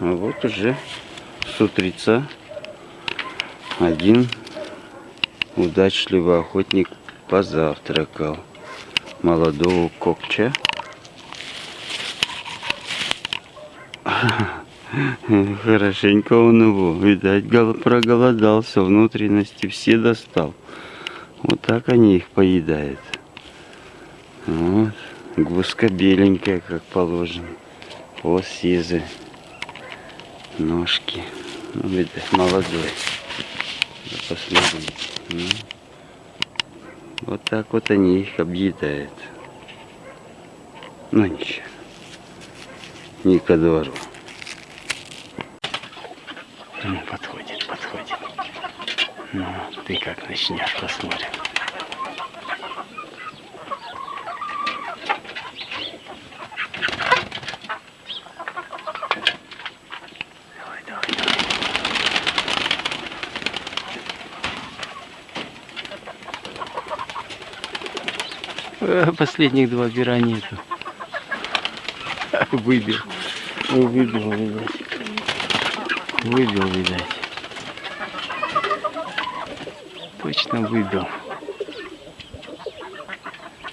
А вот уже с утреца один удачливый охотник позавтракал молодого копча. Хорошенько он его, видать, проголодался, внутренности все достал. Вот так они их поедают. Вот, гуска беленькая, как положено. О, сизы. Ножки. Ну, видать, молодой. Да посмотрите. Ну. Вот так вот они их объедают. Ну ничего. Не ко двору. Ну, подходит, подходит. Ну, ты как начнешь, посмотрим. Последних два пера нету. Выбил. Выбил, видать. Выбил, видать. Точно выбил.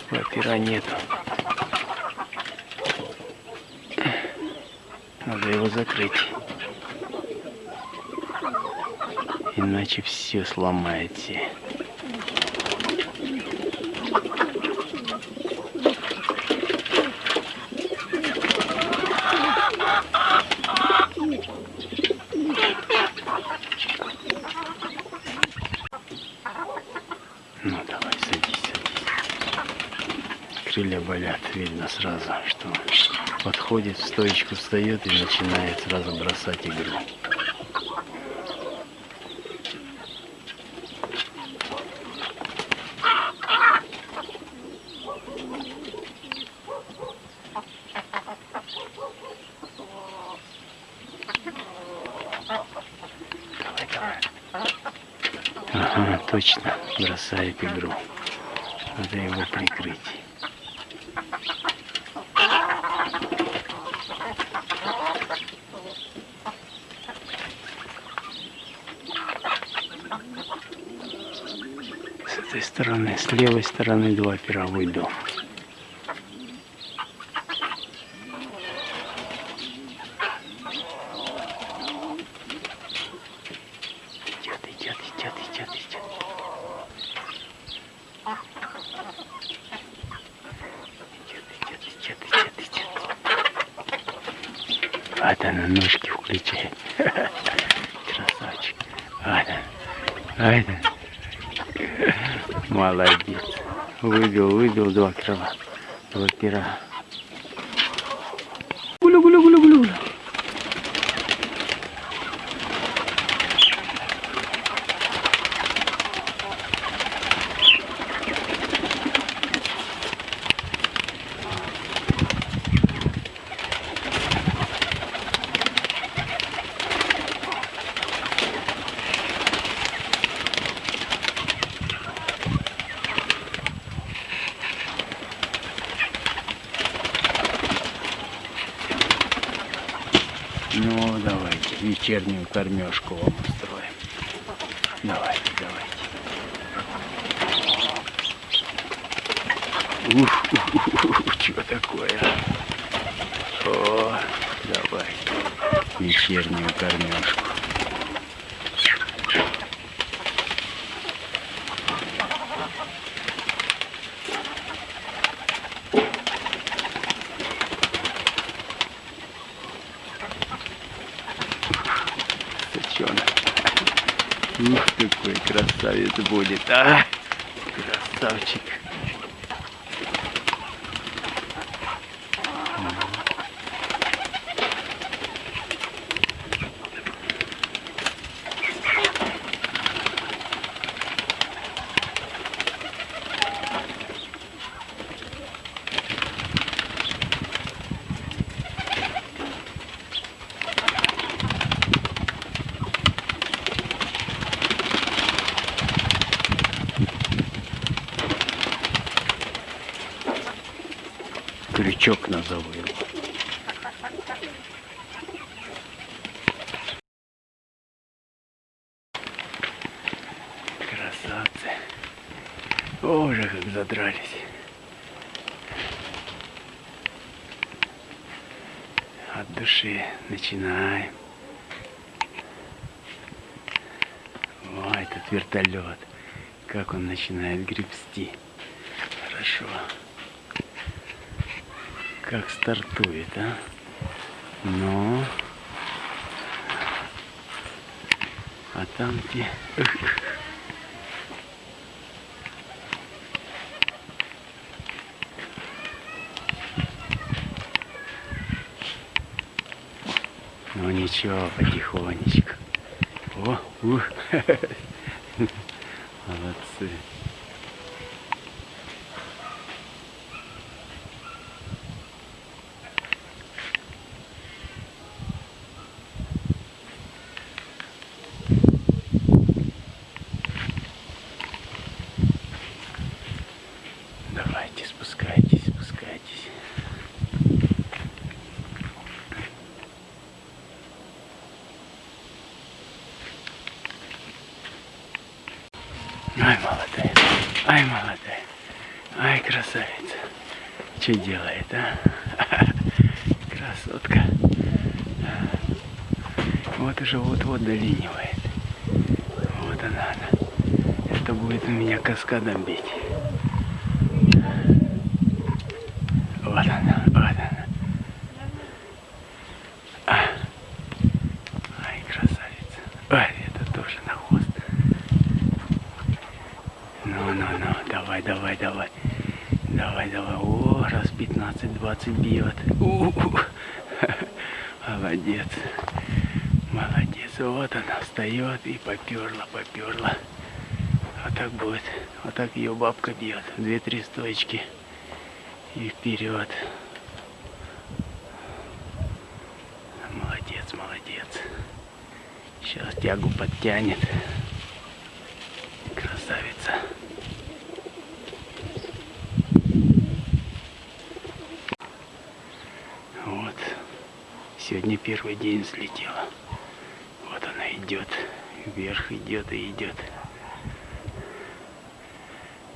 Два пера нету. Надо его закрыть. Иначе все сломаете. Ну давай, садись, садись. Крылья болят, видно сразу, что подходит, в стоечку встает и начинает сразу бросать игру. Ага, точно, бросает игру. Надо его прикрыть. С этой стороны, с левой стороны два пера выбил. Идет, идет, идет, идет, идет. Идет, идет, идет, идет, идет. Вот она ножки включает. Красавчик. Вот он. Вот он. Молодец. Выбил, выбил два крыла. Два пера. Вечернюю кормежку вам устроим. Давайте, давайте. Ух, ух, ух, ух, что такое? О, давай. Вечернюю кормежку. Сочонок. Ух, какой красавец будет, а! Красавчик. Бычок назову его. Красавцы. Боже, как задрались. От души начинаем. О, этот вертолет. Как он начинает гребсти. Хорошо. Как стартует, а? Ну. А там где... Ну ничего, потихонечку. О, ух. Молодцы. Ай, молодая, ай, молодая, ай, красавица. Что делает, а? Красотка. Вот уже вот-вот долинивает. Вот она, она. Это будет меня каскадом бить. Вот она, вот она. А. Ай, красавица. Ай, это тоже на хвост. Ну, ну, ну, давай, давай, давай. Давай, давай. О, раз 15-20 бьет. У-у-у. Молодец. Молодец. Вот она встает и поперла, поперла. Вот так будет. Вот так ее бабка бьет. Две-три стоечки. И вперед. Молодец, молодец. Сейчас тягу подтянет. Красавица. Вот. Сегодня первый день взлетела. Вот она идет. Вверх идет и идет.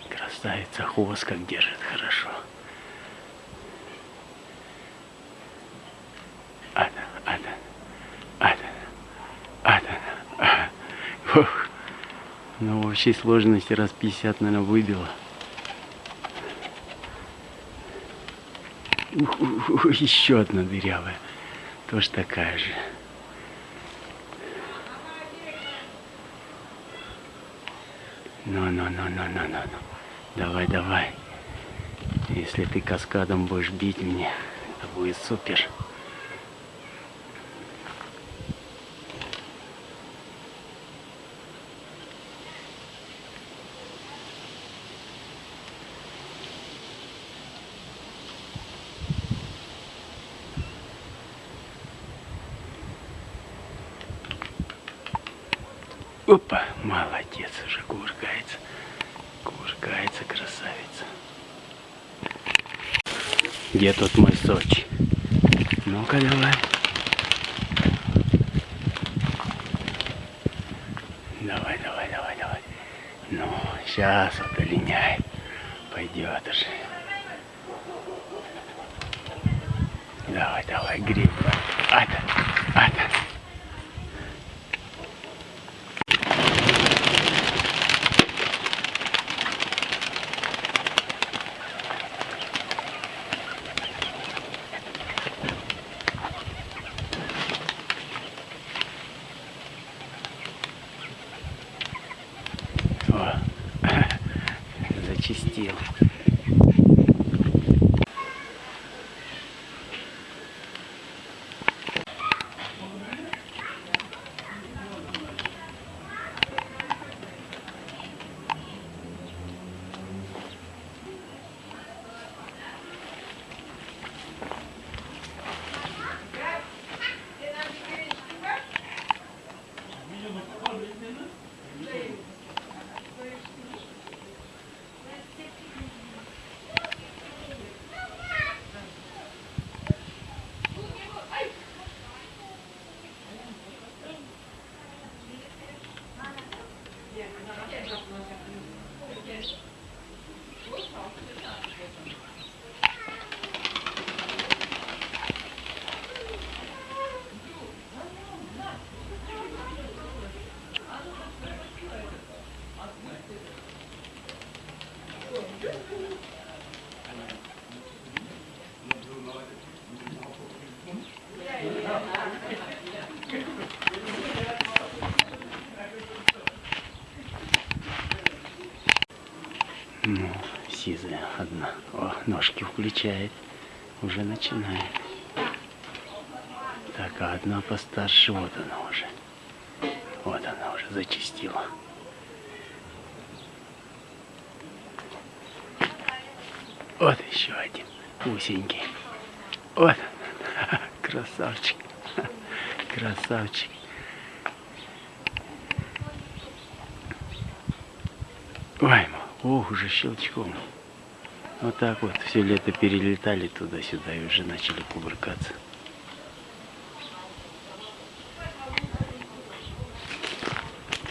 Красавица. Хвост как держит хорошо. Ада, ада, ада, ада. а. Ух. Ну, в общей сложности раз 50, наверное, ух, ух, еще одна дырявая. Тоже такая же. Ну, ну, ну, ну, ну, ну, ну. Давай, давай. Если ты каскадом будешь бить мне, это будет супер. Опа, молодец, уже кувыркается. Кувыркается, красавица. Где тут мой Сочи? Ну-ка давай. Давай, давай, давай, давай. Ну, сейчас вот олиняет. Пойдет уже. Давай, давай, гриб. Ада, ада. О, зачистил. Ну, сизая одна. О, ножки включает. Уже начинает. Так, а одна постарше, вот она уже. Вот она уже зачистила. Вот еще один усенький. Вот, красавчик, красавчик. Ой, ох, уже щелчком. Вот так вот все лето перелетали туда-сюда и уже начали кувыркаться.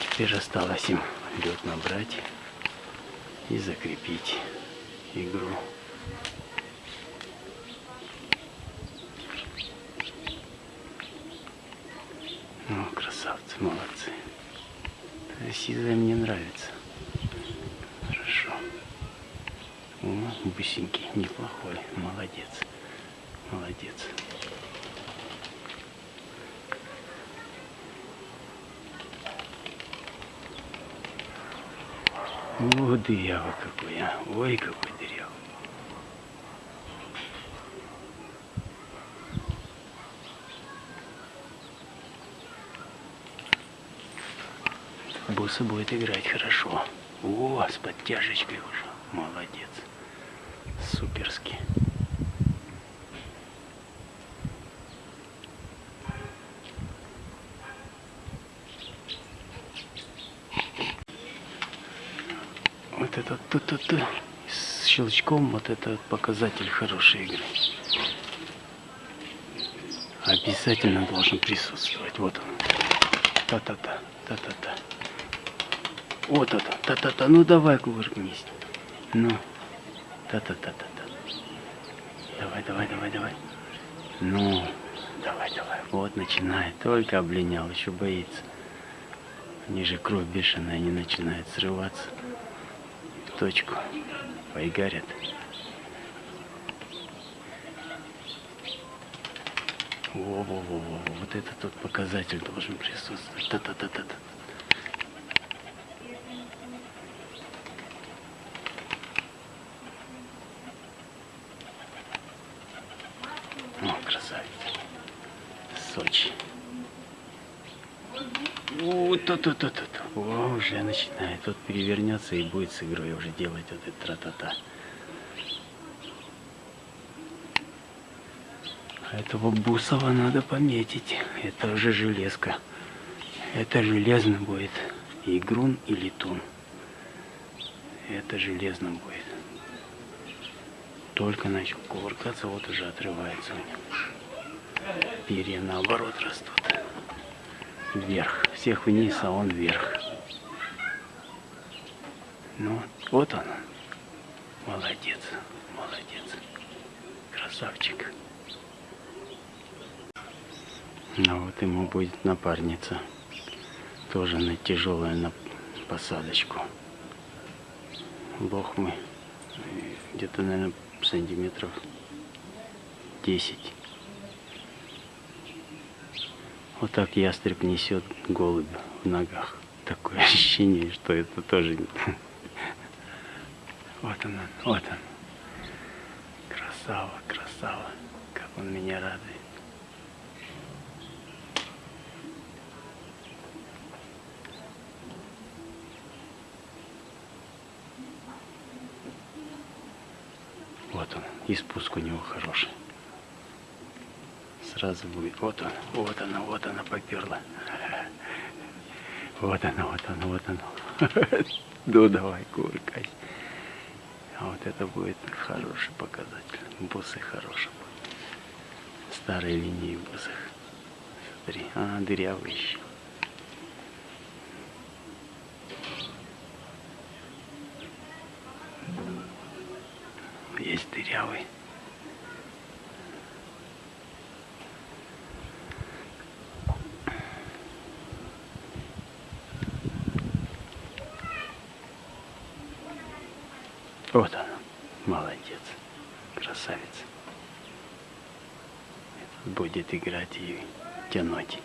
Теперь осталось им лед набрать и закрепить игру. Ну, красавцы, молодцы. Сизая мне нравится. Хорошо. О, бысенький, неплохой. Молодец. Молодец. О, дырява какой, а. Ой, какой дырява. Буса будет играть хорошо. О, с подтяжечкой уже. Молодец. Суперски. Вот это тут тут с щелчком вот это показатель хорошей игры. Обязательно должен присутствовать. Вот он. Та-та-та, та-та-та. Вот это, та-та-та. Ну давай кувыркнись. Ну, та-та-та-та-та. Давай, давай, давай, давай. Ну, давай, давай. Вот начинает. Только облинял, еще боится. Они же кровь бешеная, они начинают срываться в точку. Поигарят. Во-во-во-во. Вот это тот показатель должен присутствовать. Та-та-та-та-та. О, красавец. Сочи. О, то то то то то О, уже начинает. Тут перевернется и будет с игрой уже делать вот это тра-та-та. А Этого Бусова надо пометить. Это уже железка. Это железно будет. Игрун и летун. Это железно будет. Только начал кувыркаться, вот уже отрывается у него. Перья наоборот растут. Вверх. Всех вниз, а он вверх. Ну, вот он. Молодец, молодец. Красавчик. Ну вот ему будет напарница. Тоже на тяжелая на посадочку. Лох мы где-то, наверное, сантиметров 10. Вот так ястреб несет голубь в ногах. Такое ощущение, что это тоже... Вот она, вот он. Красава, красава. Как он меня радует. Вот он, и спуск у него хороший. Сразу будет. Вот он, вот она, вот она поперла. Вот она, вот она, вот она. Ну давай, кувыркайся. А вот это будет хороший показатель. Бусы хорошие будут. Старые линии бусых. Смотри, а, дырявый еще. Есть дырявый. Вот она. Молодец. Красавец. Этот будет играть и тянуть.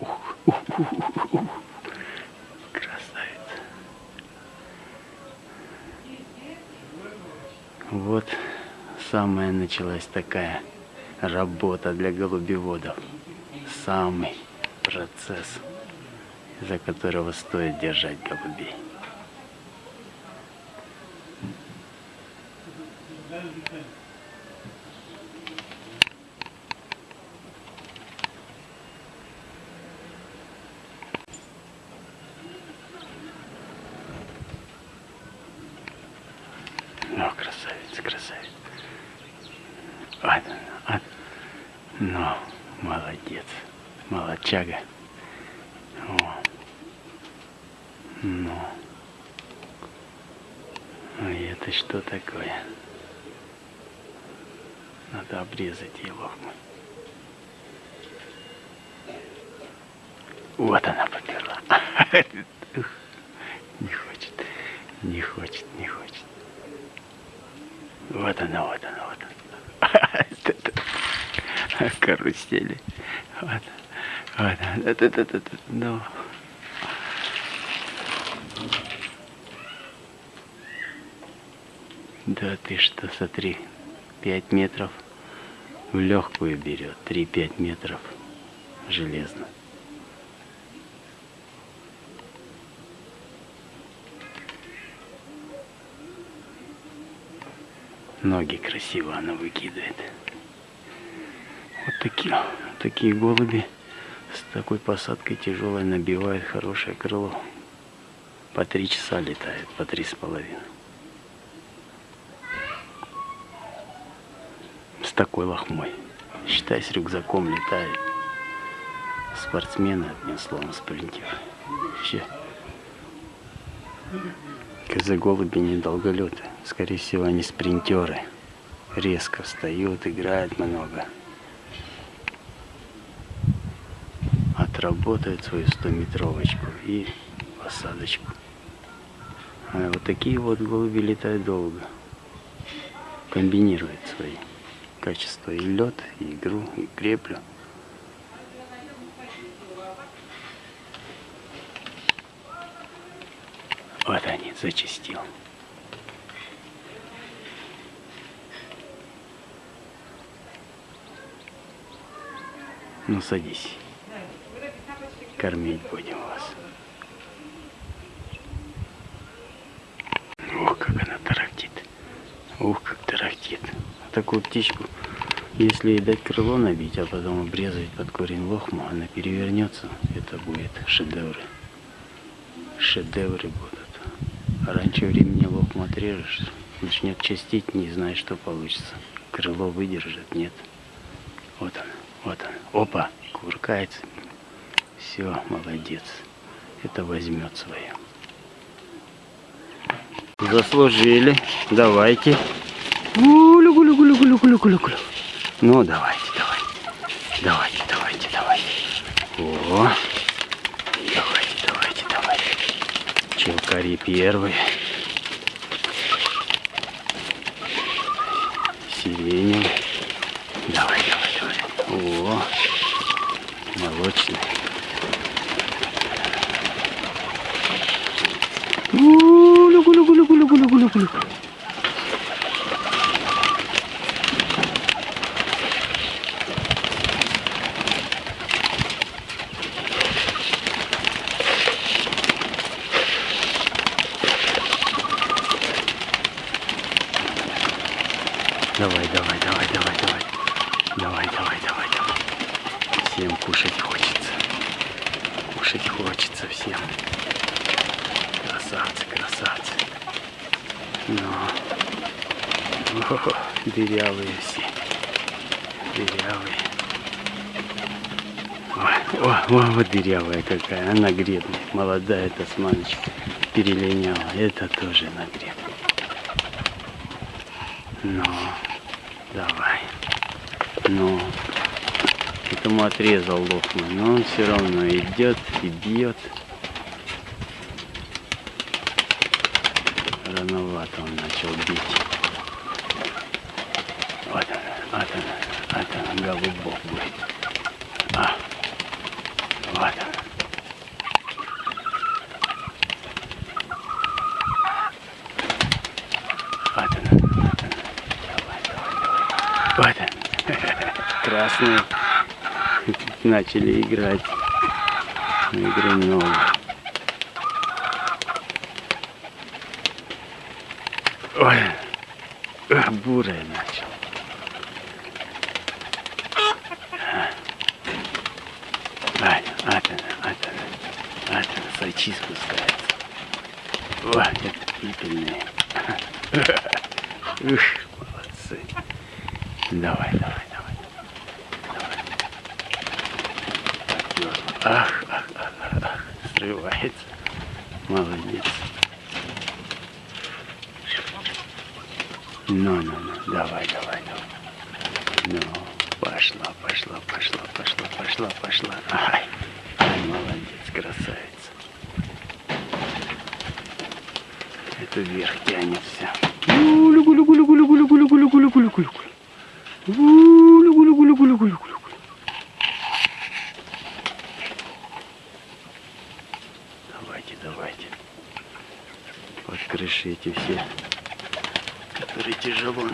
Ух, ух, ух, ух, ух. Красавица. Вот самая началась такая работа для голубеводов. Самый процесс, за которого стоит держать голубей. Ну, красавец, красавец. А, а, ну, молодец, молодчага. О. Ну. А это что такое? Надо обрезать его. Вот она поперла. Не хочет, не хочет, не хочет. Вот она, вот она, вот она. Карусели. Вот. Вот. Это, ну. Да ты что, смотри, 5 метров в легкую берет, 3-5 метров железно. Ноги красиво она выкидывает. Вот такие, такие голуби с такой посадкой тяжелой набивают хорошее крыло. По три часа летает, по три с половиной. С такой лохмой. Считай, с рюкзаком летает. Спортсмены, одним словом, спринтер. Вообще. Козы-голуби недолголеты. Скорее всего, они спринтеры. Резко встают, играют много. Отработают свою 100-метровочку и посадочку. А вот такие вот голуби летают долго. Комбинируют свои качества и лед, и игру, и креплю. Вот они, зачистил. Ну, садись. Кормить будем вас. Ух, как она тарахтит. Ух. Такую птичку, если ей дать крыло набить, а потом обрезать под корень лохму, она перевернется. Это будет шедевры. Шедевры будут. А раньше времени лохму отрежешь, начнет чистить, не знаешь, что получится. Крыло выдержит, нет. Вот он, вот он. Опа, куркается. Все, молодец. Это возьмет свое. Заслужили. Давайте. Гулю, гулю, гулю, гулю, гулю, гулю, гулю. Ну, давайте, давайте. Давайте, давайте, давайте. О. Давайте, давайте, давайте. Челкари первые. Сиреневый. Давай, давай, давай. О. Молочный. Гулю, гулю, гулю, гулю, гулю, гулю, гулю. Давай, давай, давай, давай, давай. Давай, давай, давай, давай. Всем кушать хочется. Кушать хочется всем. Красавцы, красавцы. Ну. О, дырявые все. Дырявые. Ой, о, о, вот дырявая какая. Она гребная. Молодая тасманочка. Перелиняла. Это тоже на гребне. Ну, давай. Ну, этому отрезал лохму, но он все равно идет и бьет. Рановато он начал бить. Вот он, вот она, вот она, голубок будет. А, вот она. Вот она, вот она. Давай, давай, давай. Вот она. Красные начали играть на игру много. Ой, э, бурая ночь. Ну, ну, ну, давай, давай, давай. Ну, пошла, пошла, пошла, пошла, пошла, пошла. Ай, ай, молодец, красавица. Это вверх тянется. Гулю, гулю, гулю, гулю, гулю, гулю, гулю, гулю, гулю, гулю, гулю. Гулю, гулю, гулю, гулю, гулю, гулю. Давайте, давайте. Под крышей эти все, которые тяжело.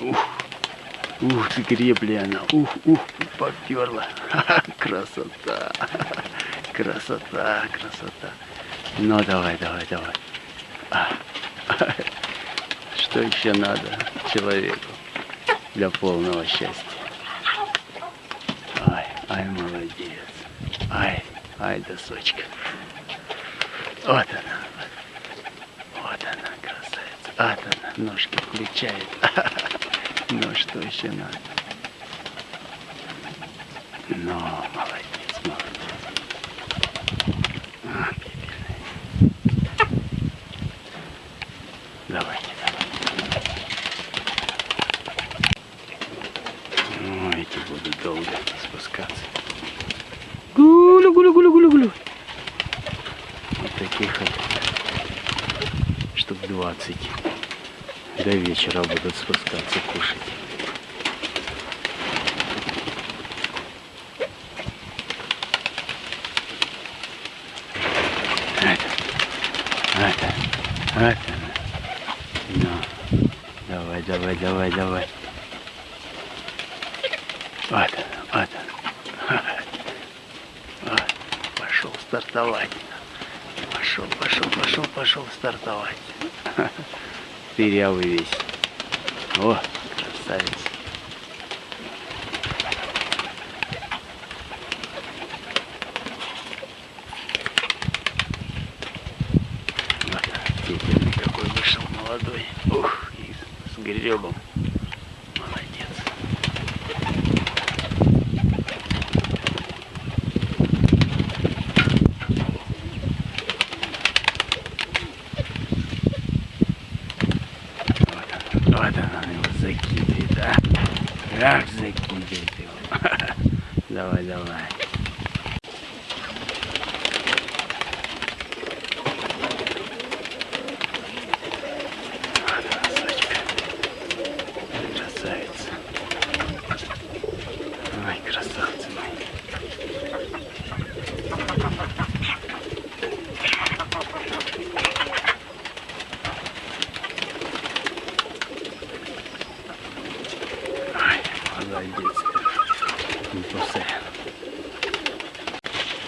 Ух, ты гребли она. Ух, ух, поперла. Красота. Красота, красота. Ну, давай, давай, давай. А. Что еще надо человеку для полного счастья? Ай, ай, молодец. Ай, ай, досочка. Вот она. Вот она, красавица. Вот она, ножки включает. Ну, что еще надо? Ну, молодец, молодец. А. Давайте, давайте. Ну, эти будут долго спускаться. Гулю, гулю, гулю, гулю, гулю. Вот таких вот штук 20 до вечера будут спускаться кушать. Это, это, это. Ну, давай, давай, давай. Вот он, вот он. Вот, пошел стартовать. Пошел, пошел, пошел, пошел стартовать. Дырявый весь. О, 来，这样来。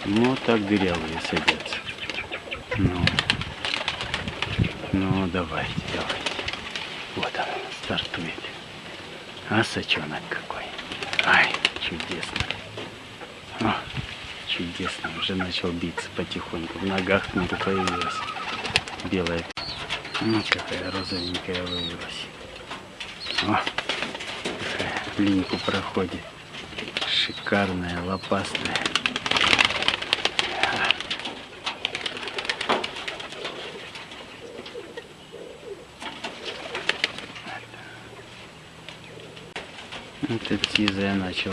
Ну, так дырявые садятся. Ну, ну, давайте, давайте. Вот он, стартует. А сачонок какой. Ай, чудесно. О, чудесно. Уже начал биться потихоньку. В ногах смотрю, появилась белая. Ну, какая розовенькая вывелась. О, какая линьку проходит. Шикарная, лопастая. экспертизы я начал.